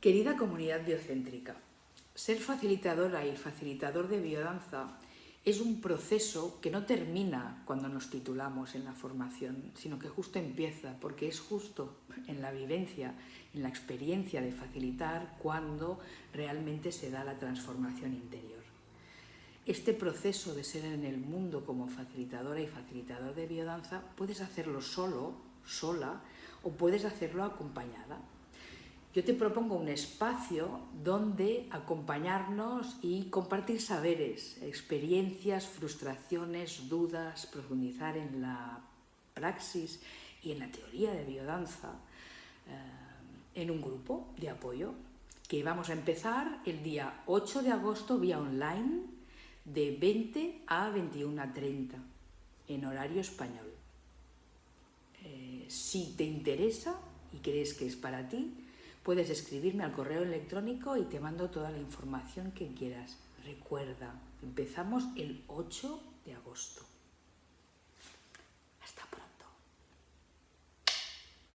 Querida comunidad biocéntrica, ser facilitadora y facilitador de biodanza es un proceso que no termina cuando nos titulamos en la formación, sino que justo empieza, porque es justo en la vivencia, en la experiencia de facilitar, cuando realmente se da la transformación interior. Este proceso de ser en el mundo como facilitadora y facilitador de biodanza puedes hacerlo solo, sola, o puedes hacerlo acompañada yo te propongo un espacio donde acompañarnos y compartir saberes, experiencias, frustraciones, dudas, profundizar en la praxis y en la teoría de biodanza eh, en un grupo de apoyo que vamos a empezar el día 8 de agosto vía online de 20 a 21.30 en horario español. Eh, si te interesa y crees que es para ti, Puedes escribirme al correo electrónico y te mando toda la información que quieras. Recuerda, empezamos el 8 de agosto.